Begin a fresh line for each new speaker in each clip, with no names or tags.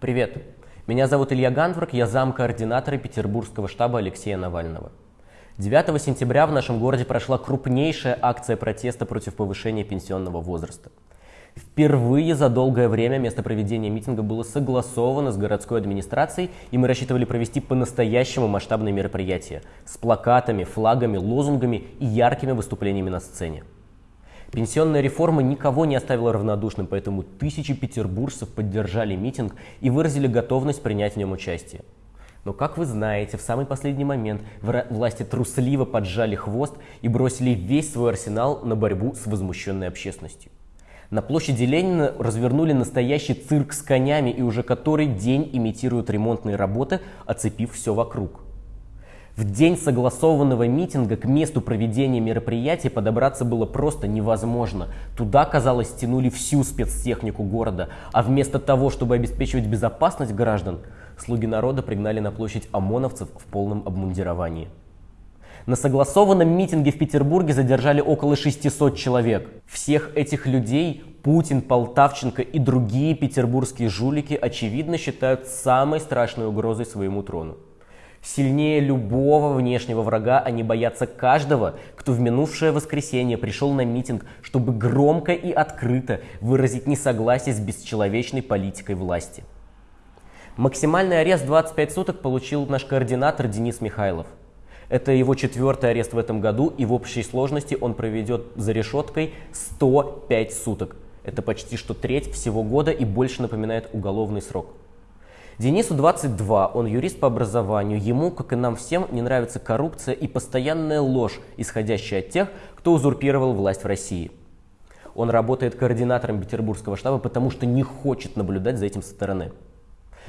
Привет, меня зовут Илья Гандворк, я замкоординатора Петербургского штаба Алексея Навального. 9 сентября в нашем городе прошла крупнейшая акция протеста против повышения пенсионного возраста. Впервые за долгое время место проведения митинга было согласовано с городской администрацией, и мы рассчитывали провести по-настоящему масштабные мероприятия с плакатами, флагами, лозунгами и яркими выступлениями на сцене. Пенсионная реформа никого не оставила равнодушным, поэтому тысячи петербуржцев поддержали митинг и выразили готовность принять в нем участие. Но, как вы знаете, в самый последний момент власти трусливо поджали хвост и бросили весь свой арсенал на борьбу с возмущенной общественностью. На площади Ленина развернули настоящий цирк с конями и уже который день имитируют ремонтные работы, оцепив все вокруг. В день согласованного митинга к месту проведения мероприятия подобраться было просто невозможно. Туда, казалось, стянули всю спецтехнику города, а вместо того, чтобы обеспечивать безопасность граждан, слуги народа пригнали на площадь ОМОНовцев в полном обмундировании. На согласованном митинге в Петербурге задержали около 600 человек. Всех этих людей Путин, Полтавченко и другие петербургские жулики очевидно считают самой страшной угрозой своему трону. Сильнее любого внешнего врага они боятся каждого, кто в минувшее воскресенье пришел на митинг, чтобы громко и открыто выразить несогласие с бесчеловечной политикой власти. Максимальный арест 25 суток получил наш координатор Денис Михайлов. Это его четвертый арест в этом году, и в общей сложности он проведет за решеткой 105 суток. Это почти что треть всего года и больше напоминает уголовный срок. Денису 22, он юрист по образованию. Ему, как и нам всем, не нравится коррупция и постоянная ложь, исходящая от тех, кто узурпировал власть в России. Он работает координатором Петербургского штаба, потому что не хочет наблюдать за этим со стороны.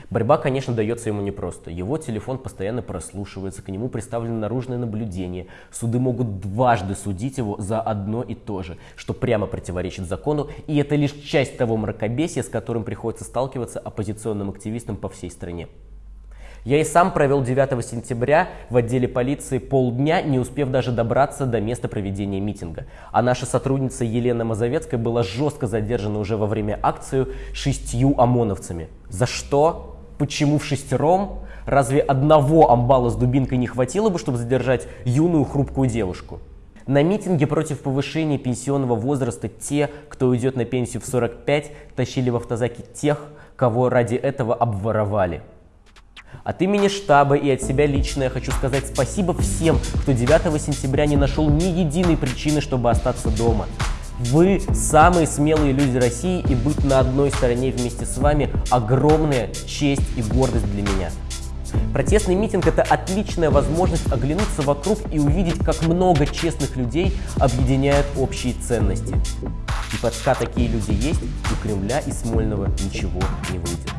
Борьба, конечно, дается ему непросто. Его телефон постоянно прослушивается, к нему представлено наружное наблюдение. Суды могут дважды судить его за одно и то же, что прямо противоречит закону, и это лишь часть того мракобесия, с которым приходится сталкиваться оппозиционным активистам по всей стране. Я и сам провел 9 сентября в отделе полиции полдня, не успев даже добраться до места проведения митинга. А наша сотрудница Елена Мазовецкая была жестко задержана уже во время акции шестью ОМОНовцами. За что? Почему в шестером? Разве одного амбала с дубинкой не хватило бы, чтобы задержать юную хрупкую девушку? На митинге против повышения пенсионного возраста те, кто уйдет на пенсию в 45, тащили в автозаки тех, кого ради этого обворовали. От имени штаба и от себя лично я хочу сказать спасибо всем, кто 9 сентября не нашел ни единой причины, чтобы остаться дома. Вы самые смелые люди России, и быть на одной стороне вместе с вами огромная честь и гордость для меня. Протестный митинг – это отличная возможность оглянуться вокруг и увидеть, как много честных людей объединяют общие ценности. И пока такие люди есть, у Кремля и Смольного ничего не выйдет.